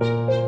Música